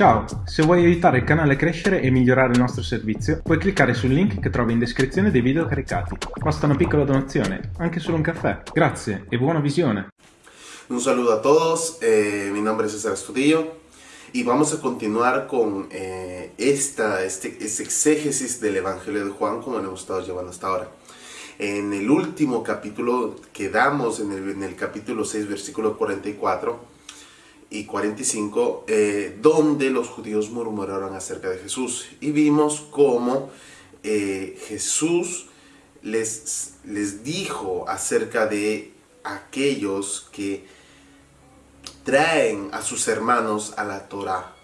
Ciao, se vuoi aiutare il canale a crescere e migliorare il nostro servizio, puoi cliccare sul link che trovi in descrizione dei video caricati. Basta una piccola donazione, anche solo un caffè. Grazie e buona visione. Un saludo a todos, eh, mi nombre es César Estudillo y vamos a continuar con eh, esta, este, este, exégesis del Evangelio de Juan como lo hemos estado llevando hasta ahora. En el último capítulo quedamos en el, en el capítulo 6, versículo 44, y 45, eh, donde los judíos murmuraron acerca de Jesús. Y vimos cómo eh, Jesús les, les dijo acerca de aquellos que traen a sus hermanos a la Torah,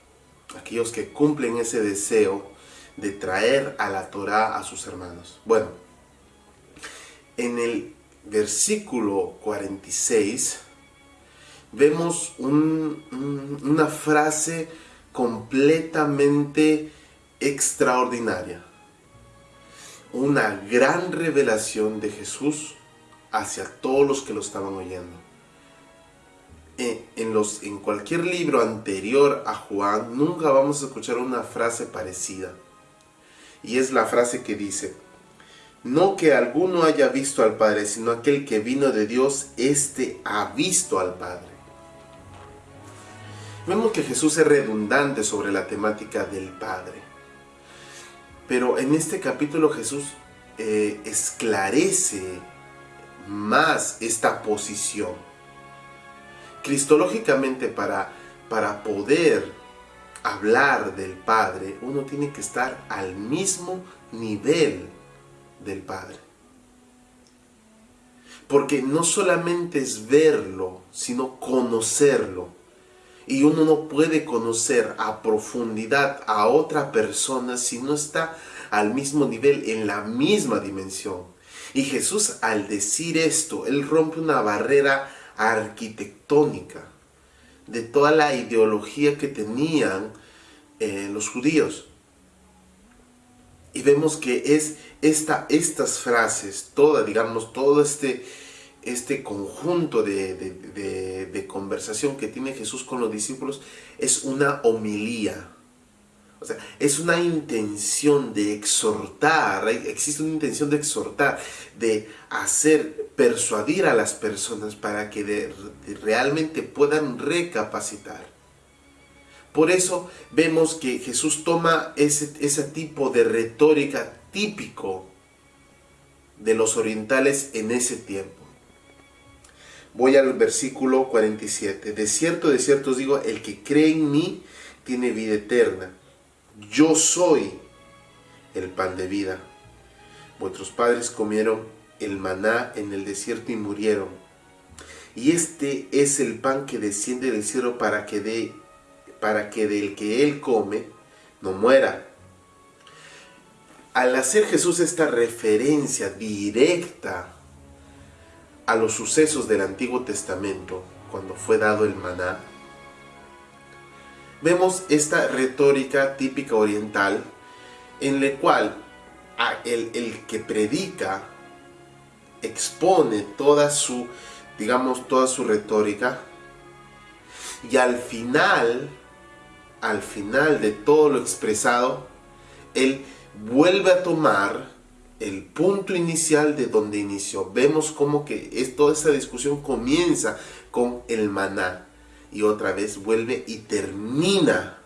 aquellos que cumplen ese deseo de traer a la Torah a sus hermanos. Bueno, en el versículo 46 vemos una frase completamente extraordinaria. Una gran revelación de Jesús hacia todos los que lo estaban oyendo. Eh, en, los, en cualquier libro anterior a Juan nunca vamos a escuchar una frase parecida. Y es la frase que dice, no que alguno haya visto al Padre, sino aquel que vino de Dios, éste ha visto al Padre. Vemos que Jesús es redundante sobre la temática del Padre. Pero en este capítulo Jesús eh, esclarece más esta posición. Cristológicamente para, para poder hablar del Padre, uno tiene que estar al mismo nivel del Padre. Porque no solamente es verlo, sino conocerlo. Y uno no puede conocer a profundidad a otra persona si no está al mismo nivel, en la misma dimensión. Y Jesús al decir esto, Él rompe una barrera arquitectónica de toda la ideología que tenían eh, los judíos. Y vemos que es esta, estas frases, toda, digamos, todo este, este conjunto de, conversación que tiene Jesús con los discípulos es una homilía. O sea, es una intención de exhortar, existe una intención de exhortar, de hacer, persuadir a las personas para que realmente puedan recapacitar. Por eso vemos que Jesús toma ese, ese tipo de retórica típico de los orientales en ese tiempo. Voy al versículo 47. De cierto, de cierto os digo, el que cree en mí tiene vida eterna. Yo soy el pan de vida. Vuestros padres comieron el maná en el desierto y murieron. Y este es el pan que desciende del cielo para que, de, para que del que él come no muera. Al hacer Jesús esta referencia directa a los sucesos del Antiguo Testamento, cuando fue dado el maná, vemos esta retórica típica oriental en la cual el, el que predica expone toda su, digamos, toda su retórica y al final, al final de todo lo expresado, él vuelve a tomar el punto inicial de donde inició. Vemos como que toda esta discusión comienza con el maná y otra vez vuelve y termina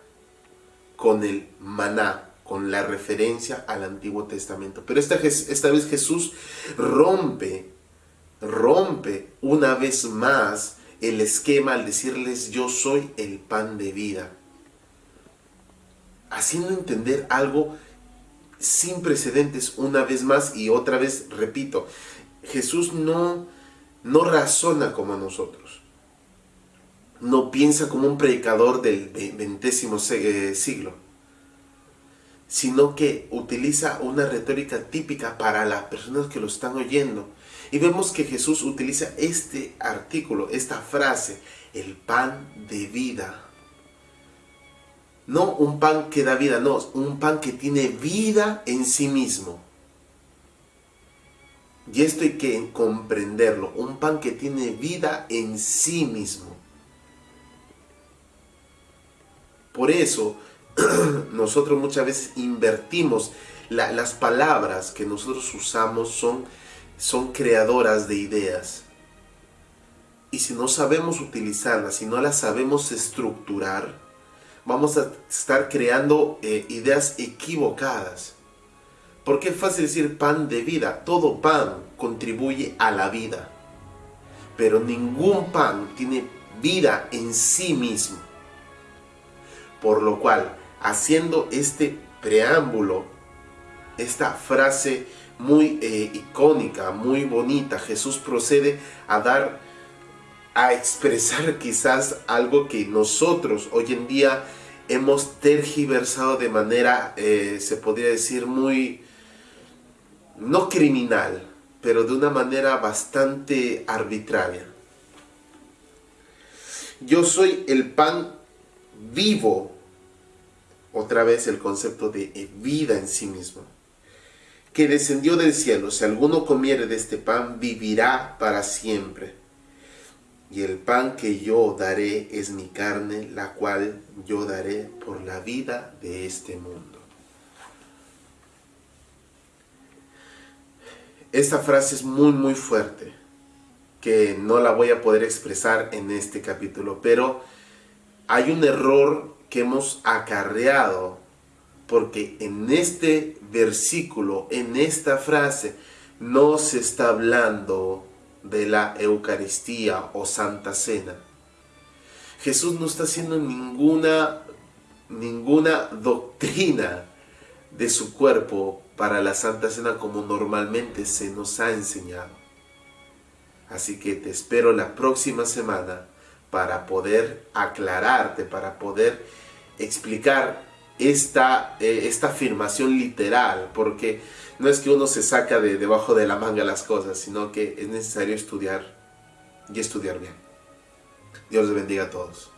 con el maná, con la referencia al Antiguo Testamento. Pero esta, esta vez Jesús rompe, rompe una vez más el esquema al decirles yo soy el pan de vida. Haciendo entender algo sin precedentes una vez más y otra vez repito, Jesús no, no razona como nosotros. No piensa como un predicador del ventésimo eh, siglo, sino que utiliza una retórica típica para las personas que lo están oyendo. Y vemos que Jesús utiliza este artículo, esta frase, el pan de vida. No un pan que da vida, no, un pan que tiene vida en sí mismo. Y esto hay que comprenderlo, un pan que tiene vida en sí mismo. Por eso nosotros muchas veces invertimos las palabras que nosotros usamos son, son creadoras de ideas. Y si no sabemos utilizarlas, si no las sabemos estructurar, vamos a estar creando eh, ideas equivocadas. Porque es fácil decir pan de vida. Todo pan contribuye a la vida. Pero ningún pan tiene vida en sí mismo. Por lo cual, haciendo este preámbulo, esta frase muy eh, icónica, muy bonita, Jesús procede a dar, a expresar quizás algo que nosotros hoy en día hemos tergiversado de manera, eh, se podría decir, muy, no criminal, pero de una manera bastante arbitraria. Yo soy el pan vivo, otra vez el concepto de vida en sí mismo que descendió del cielo. Si alguno comiere de este pan, vivirá para siempre. Y el pan que yo daré es mi carne, la cual yo daré por la vida de este mundo. Esta frase es muy muy fuerte, que no la voy a poder expresar en este capítulo, pero hay un error que hemos acarreado porque en este versículo, en esta frase, no se está hablando de la Eucaristía o Santa Cena. Jesús no está haciendo ninguna, ninguna doctrina de su cuerpo para la Santa Cena como normalmente se nos ha enseñado. Así que te espero la próxima semana para poder aclararte, para poder explicar esta, eh, esta afirmación literal, porque no es que uno se saca de debajo de la manga las cosas, sino que es necesario estudiar y estudiar bien. Dios les bendiga a todos.